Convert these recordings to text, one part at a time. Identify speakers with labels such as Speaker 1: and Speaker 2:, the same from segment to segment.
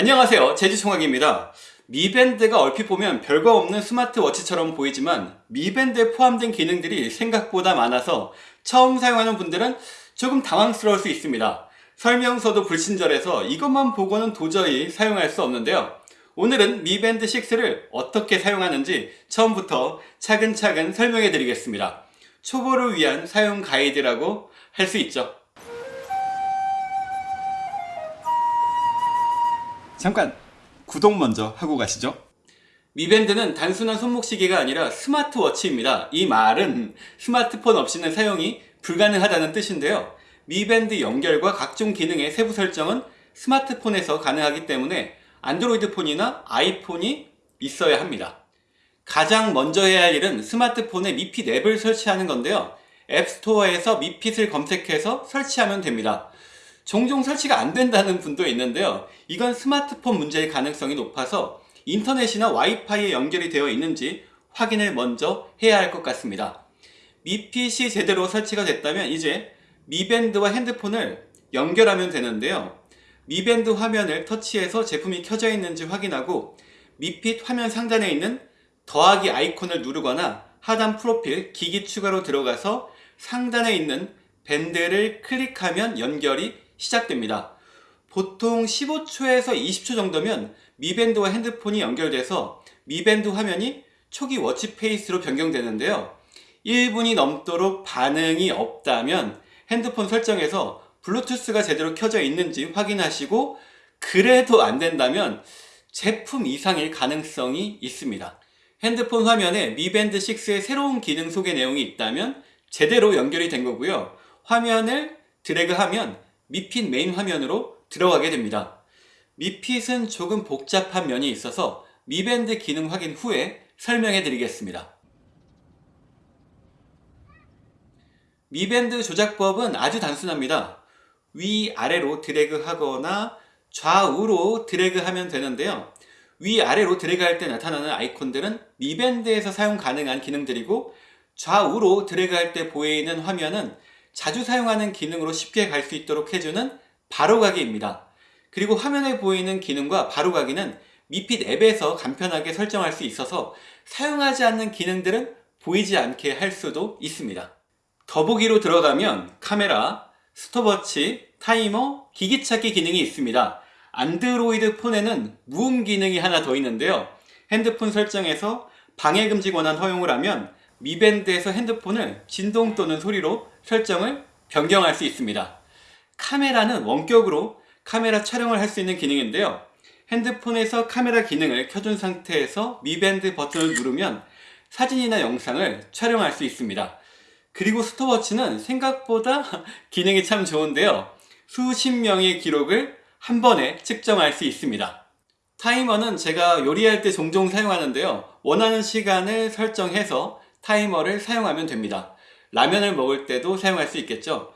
Speaker 1: 안녕하세요. 제주총학입니다. 미밴드가 얼핏 보면 별거 없는 스마트워치처럼 보이지만 미밴드에 포함된 기능들이 생각보다 많아서 처음 사용하는 분들은 조금 당황스러울 수 있습니다. 설명서도 불친절해서 이것만 보고는 도저히 사용할 수 없는데요. 오늘은 미밴드 6를 어떻게 사용하는지 처음부터 차근차근 설명해 드리겠습니다. 초보를 위한 사용 가이드라고 할 수 있죠 잠깐 구독 먼저 하고 가시죠. 미밴드는 단순한 손목시계가 아니라 스마트워치입니다. 이 말은 스마트폰 없이는 사용이 불가능하다는 뜻인데요. 미밴드 연결과 각종 기능의 세부 설정은 스마트폰에서 가능하기 때문에 안드로이드 폰이나 아이폰이 있어야 합니다. 가장 먼저 해야 할 일은 스마트폰에 미핏 앱을 설치하는 건데요. 앱스토어에서 미핏을 검색해서 설치하면 됩니다 종종 설치가 안 된다는 분도 있는데요. 이건 스마트폰 문제일 가능성이 높아서 인터넷이나 와이파이에 연결이 되어 있는지 확인을 먼저 해야 할 것 같습니다. 미핏이 제대로 설치가 됐다면 이제 미밴드와 핸드폰을 연결하면 되는데요. 미밴드 화면을 터치해서 제품이 켜져 있는지 확인하고 미핏 화면 상단에 있는 더하기 아이콘을 누르거나 하단 프로필 기기 추가로 들어가서 상단에 있는 밴드를 클릭하면 연결이 시작됩니다. 보통 15초에서 20초 정도면 미밴드와 핸드폰이 연결돼서 미밴드 화면이 초기 watch face로 변경되는데요. 1분이 넘도록 반응이 없다면 핸드폰 설정에서 블루투스가 제대로 켜져 있는지 확인하시고 그래도 안 된다면 제품 이상일 가능성이 있습니다. 핸드폰 화면에 미밴드 6의 새로운 기능 소개 내용이 있다면 제대로 연결이 된 거고요. 화면을 드래그하면 미핏 메인 화면으로 들어가게 됩니다. 미핏은 조금 복잡한 면이 있어서 미밴드 기능 확인 후에 설명해 드리겠습니다. 미밴드 조작법은 아주 단순합니다. 위아래로 드래그 하거나 좌우로 드래그 하면 되는데요. 위아래로 드래그 할 때 나타나는 아이콘들은 미밴드에서 사용 가능한 기능들이고 좌우로 드래그 할 때 보이는 화면은 자주 사용하는 기능으로 쉽게 갈 수 있도록 해주는 바로가기입니다. 그리고 화면에 보이는 기능과 바로가기는 미핏 앱에서 간편하게 설정할 수 있어서 사용하지 않는 기능들은 보이지 않게 할 수도 있습니다. 더보기로 들어가면 카메라, 스톱워치, 타이머, 기기찾기 기능이 있습니다. 안드로이드 폰에는 무음 기능이 하나 더 있는데요. 핸드폰 설정에서 방해금지 권한 허용을 하면 미밴드에서 핸드폰을 진동 또는 소리로 설정을 변경할 수 있습니다. 카메라는 원격으로 카메라 촬영을 할 수 있는 기능인데요. 핸드폰에서 카메라 기능을 켜둔 상태에서 미밴드 버튼을 누르면 사진이나 영상을 촬영할 수 있습니다. 그리고 스톱워치는 생각보다 기능이 참 좋은데요. 수십 명의 기록을 한 번에 측정할 수 있습니다. 타이머는 제가 요리할 때 종종 사용하는데요. 원하는 시간을 설정해서 타이머를 사용하면 됩니다. 라면을 먹을 때도 사용할 수 있겠죠.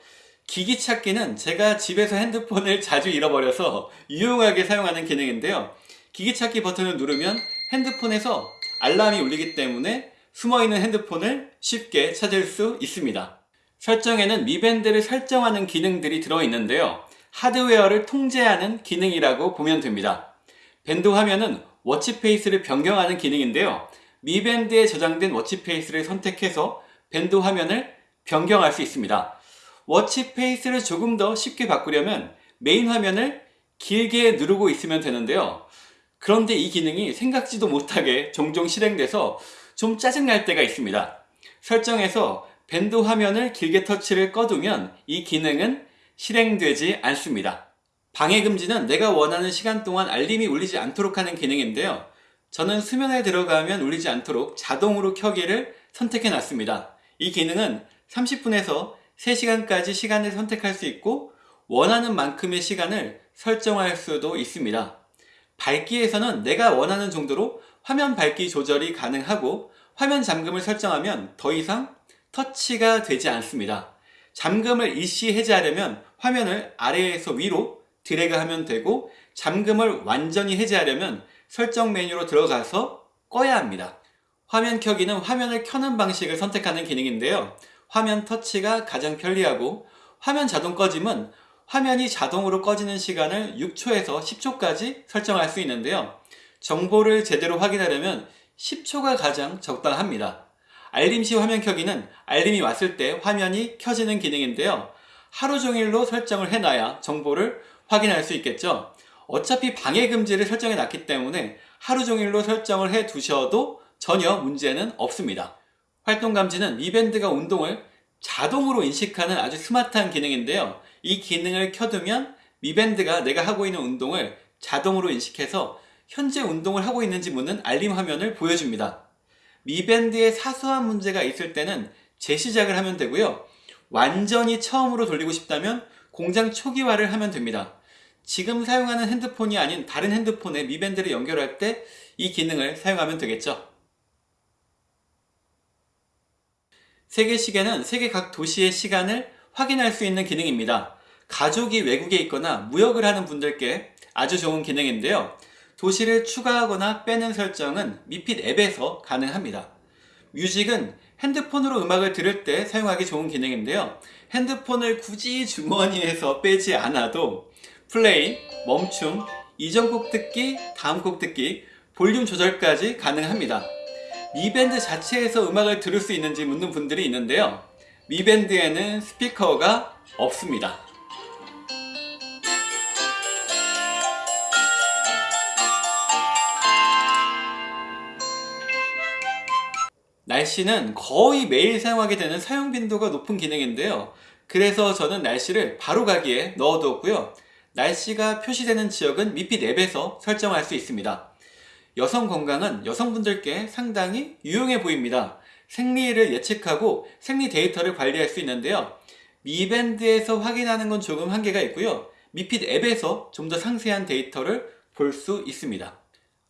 Speaker 1: 기기 찾기는 제가 집에서 핸드폰을 자주 잃어버려서 유용하게 사용하는 기능인데요. 기기 찾기 버튼을 누르면 핸드폰에서 알람이 울리기 때문에 숨어있는 핸드폰을 쉽게 찾을 수 있습니다. 설정에는 미밴드를 설정하는 기능들이 들어있는데요. 하드웨어를 통제하는 기능이라고 보면 됩니다. 밴드 화면은 watch face를 변경하는 기능인데요. 미밴드에 저장된 watch face를 선택해서 밴드 화면을 변경할 수 있습니다. watch face를 조금 더 쉽게 바꾸려면 메인 화면을 길게 누르고 있으면 되는데요. 그런데 이 기능이 생각지도 못하게 종종 실행돼서 좀 짜증날 때가 있습니다. 설정에서 밴드 화면을 길게 터치를 꺼두면 이 기능은 실행되지 않습니다. 방해금지는 내가 원하는 시간 동안 알림이 울리지 않도록 하는 기능인데요. 저는 수면에 들어가면 울리지 않도록 자동으로 켜기를 선택해 놨습니다. 이 기능은 30분에서 3시간까지 시간을 선택할 수 있고 원하는 만큼의 시간을 설정할 수도 있습니다. 밝기에서는 내가 원하는 정도로 화면 밝기 조절이 가능하고 화면 잠금을 설정하면 더 이상 터치가 되지 않습니다. 잠금을 일시 해제하려면 화면을 아래에서 위로 드래그하면 되고 잠금을 완전히 해제하려면 설정 메뉴로 들어가서 꺼야 합니다. 화면 켜기는 화면을 켜는 방식을 선택하는 기능인데요. 화면 터치가 가장 편리하고 화면 자동 꺼짐은 화면이 자동으로 꺼지는 시간을 6초에서 10초까지 설정할 수 있는데요. 정보를 제대로 확인하려면 10초가 가장 적당합니다. 알림 시 화면 켜기는 알림이 왔을 때 화면이 켜지는 기능인데요. 하루 종일로 설정을 해놔야 정보를 확인할 수 있겠죠. 어차피 방해 금지를 설정해 놨기 때문에 하루 종일로 설정을 해 두셔도 전혀 문제는 없습니다. 활동 감지는 미밴드가 운동을 자동으로 인식하는 아주 스마트한 기능인데요. 이 기능을 켜두면 미밴드가 내가 하고 있는 운동을 자동으로 인식해서 현재 운동을 하고 있는지 묻는 알림 화면을 보여줍니다. 미밴드에 사소한 문제가 있을 때는 재시작을 하면 되고요. 완전히 처음으로 돌리고 싶다면 공장 초기화를 하면 됩니다. 지금 사용하는 핸드폰이 아닌 다른 핸드폰에 미밴드를 연결할 때 이 기능을 사용하면 되겠죠. 세계 시계는 세계 각 도시의 시간을 확인할 수 있는 기능입니다. 가족이 외국에 있거나 무역을 하는 분들께 아주 좋은 기능인데요. 도시를 추가하거나 빼는 설정은 미핏 앱에서 가능합니다. 뮤직은 핸드폰으로 음악을 들을 때 사용하기 좋은 기능인데요. 핸드폰을 굳이 주머니에서 빼지 않아도 플레이, 멈춤, 이전 곡 듣기, 다음 곡 듣기, 볼륨 조절까지 가능합니다. 미밴드 자체에서 음악을 들을 수 있는지 묻는 분들이 있는데요. 미밴드에는 스피커가 없습니다. 날씨는 거의 매일 사용하게 되는 사용 빈도가 높은 기능인데요. 그래서 저는 날씨를 바로 가기에 넣어두었고요. 날씨가 표시되는 지역은 미핏 앱에서 설정할 수 있습니다. 여성 건강은 여성분들께 상당히 유용해 보입니다. 생리를 예측하고 생리 데이터를 관리할 수 있는데요. 미밴드에서 확인하는 건 조금 한계가 있고요. 미핏 앱에서 좀 더 상세한 데이터를 볼 수 있습니다.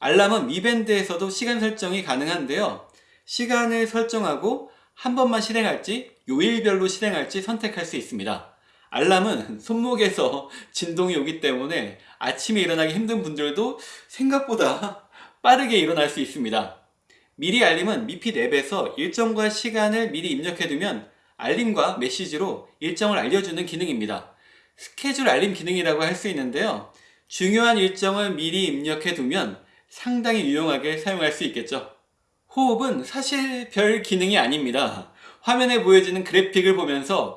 Speaker 1: 알람은 미밴드에서도 시간 설정이 가능한데요. 시간을 설정하고 한 번만 실행할지 요일별로 실행할지 선택할 수 있습니다. 알람은 손목에서 진동이 오기 때문에 아침에 일어나기 힘든 분들도 생각보다 빠르게 일어날 수 있습니다. 미리 알림은 미핏 앱에서 일정과 시간을 미리 입력해두면 알림과 메시지로 일정을 알려주는 기능입니다. 스케줄 알림 기능이라고 할 수 있는데요. 중요한 일정을 미리 입력해두면 상당히 유용하게 사용할 수 있겠죠. 호흡은 사실 별 기능이 아닙니다. 화면에 보여지는 그래픽을 보면서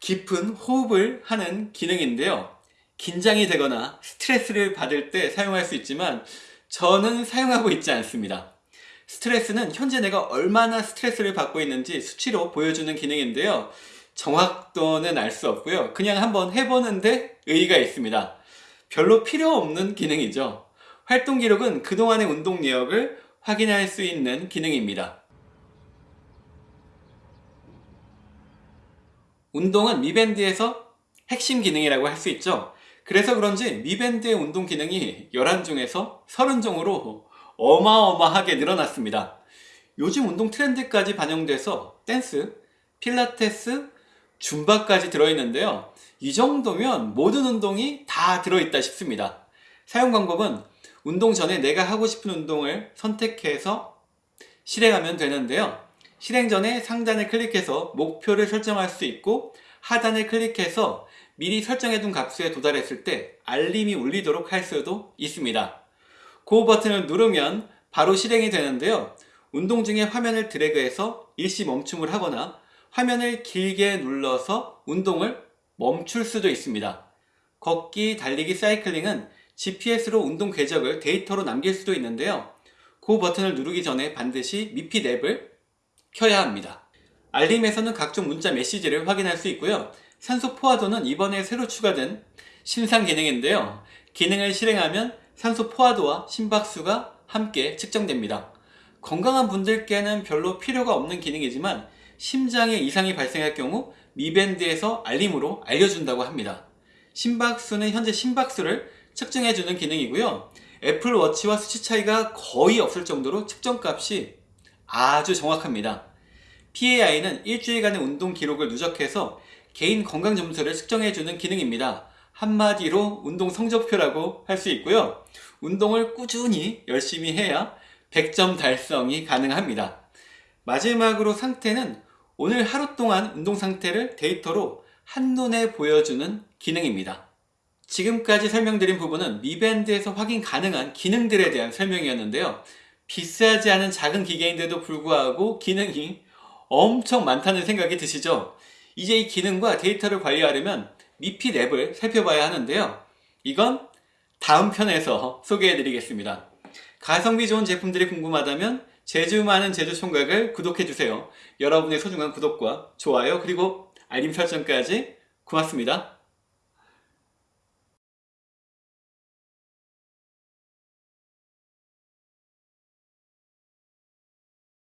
Speaker 1: 깊은 호흡을 하는 기능인데요. 긴장이 되거나 스트레스를 받을 때 사용할 수 있지만 저는 사용하고 있지 않습니다. 스트레스는 현재 내가 얼마나 스트레스를 받고 있는지 수치로 보여주는 기능인데요. 정확도는 알 수 없고요. 그냥 한번 해보는데 의의가 있습니다. 별로 필요 없는 기능이죠. 활동 기록은 그동안의 운동 내역을 확인할 수 있는 기능입니다. 운동은 미밴드에서 핵심 기능이라고 할 수 있죠. 그래서 그런지 미밴드의 운동 기능이 11종에서 30종으로 어마어마하게 늘어났습니다. 요즘 운동 트렌드까지 반영돼서 댄스, 필라테스, 줌바까지 들어있는데요. 이 정도면 모든 운동이 다 들어있다 싶습니다. 사용 방법은 운동 전에 내가 하고 싶은 운동을 선택해서 실행하면 되는데요. 실행 전에 상단을 클릭해서 목표를 설정할 수 있고 하단을 클릭해서 미리 설정해둔 값수에 도달했을 때 알림이 울리도록 할 수도 있습니다. 고 버튼을 누르면 바로 실행이 되는데요. 운동 중에 화면을 드래그해서 일시 멈춤을 하거나 화면을 길게 눌러서 운동을 멈출 수도 있습니다. 걷기, 달리기, 사이클링은 GPS로 운동 궤적을 데이터로 남길 수도 있는데요. 그 버튼을 누르기 전에 반드시 미핏 앱을 켜야 합니다. 알림에서는 각종 문자 메시지를 확인할 수 있고요. 산소 포화도는 이번에 새로 추가된 신상 기능인데요. 기능을 실행하면 산소 포화도와 심박수가 함께 측정됩니다. 건강한 분들께는 별로 필요가 없는 기능이지만 심장에 이상이 발생할 경우 미밴드에서 알림으로 알려준다고 합니다. 심박수는 현재 심박수를 측정해주는 기능이고요. 애플워치와 수치 차이가 거의 없을 정도로 측정값이 아주 정확합니다. PAI는 일주일간의 운동 기록을 누적해서 개인 건강 점수를 측정해주는 기능입니다. 한마디로 운동 성적표라고 할 수 있고요. 운동을 꾸준히 열심히 해야 100점 달성이 가능합니다. 마지막으로 상태는 오늘 하루 동안 운동 상태를 데이터로 한눈에 보여주는 기능입니다. 지금까지 설명드린 부분은 미밴드에서 확인 가능한 기능들에 대한 설명이었는데요. 비싸지 않은 작은 기계인데도 불구하고 기능이 엄청 많다는 생각이 드시죠? 이제 이 기능과 데이터를 관리하려면 미핏 앱을 살펴봐야 하는데요. 이건 다음 편에서 소개해 드리겠습니다. 가성비 좋은 제품들이 궁금하다면 제주 많은 제주 총각을 구독해주세요. 여러분의 소중한 구독과 좋아요 그리고 알림 설정까지 고맙습니다.